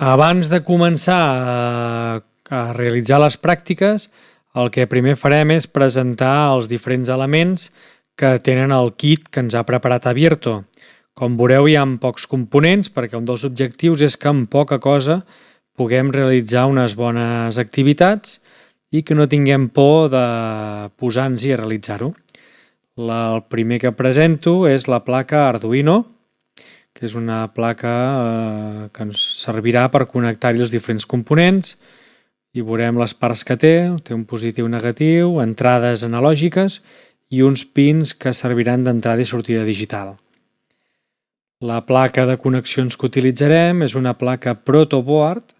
Abans de començar a, a realitzar les pràctiques, el que primer farem és presentar els diferents elements que tenen el kit que ens ha preparat Abierto. Com veureu, hi ha pocs components perquè un dels objectius és que amb poca cosa puguem realitzar unes bones activitats i que no tinguem por de posar-nos i realitzar-ho. El primer que presento és la placa Arduino, que és una placa eh, que ens servirà per connectar-hi els diferents components i veurem les parts que té, té un positiu negatiu, entrades analògiques i uns pins que serviran d'entrada i sortida digital. La placa de connexions que utilitzarem és una placa protoboard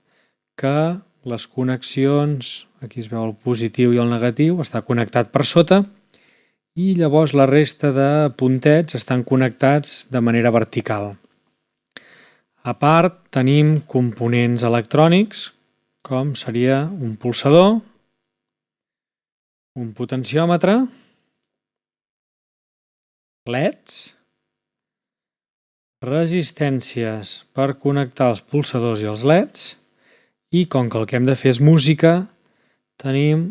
que les connexions, aquí es veu el positiu i el negatiu, està connectat per sota i llavors la resta de puntets estan connectats de manera vertical. A part tenim components electrònics com seria un pulsador, un potenciòmetre, leds, resistències per connectar els pulsadors i els leds i com que el que hem de fer és música, tenim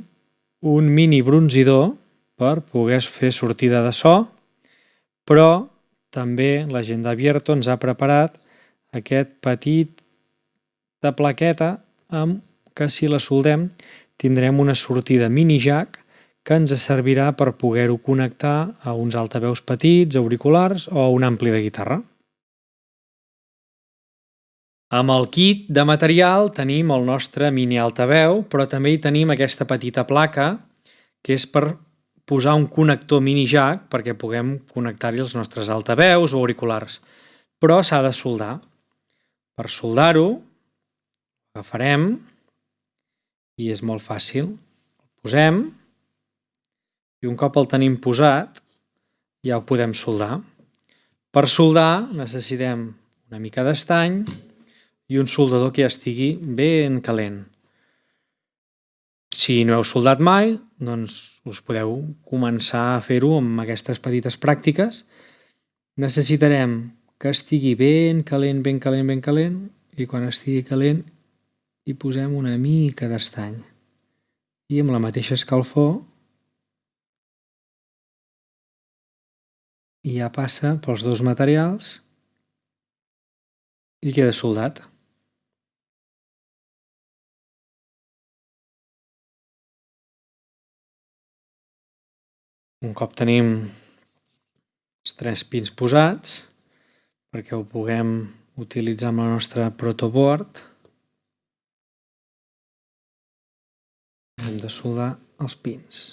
un mini bronzidor per poder fer sortida de so, però també la gent d'Abierto ens ha preparat aquest petit de plaqueta amb que si la soldem tindrem una sortida mini jack que ens servirà per poder-ho connectar a uns altaveus petits, auriculars o a un ampli de guitarra. Amb el kit de material tenim el nostre mini altaveu, però també hi tenim aquesta petita placa que és per posar un connector mini jack perquè puguem connectar-hi els nostres altaveus o auriculars. Però s'ha de soldar. Per soldar-ho, agafarem i és molt fàcil. El posem i un cop el tenim posat ja ho podem soldar. Per soldar necessitem una mica d'estany i un soldador que ja estigui ben calent. Si no heu soldat mai, doncs us podeu començar a fer-ho amb aquestes petites pràctiques. Necessitarem que estigui ben calent, ben calent, ben calent i quan estigui calent hi posem una mica d'estany. I amb la mateixa escalfor i ja passa pels dos materials i queda soldat. Un cop tenim els tres pins posats, perquè ho puguem utilitzar amb la nostra protoboard, hem de soldar els pins.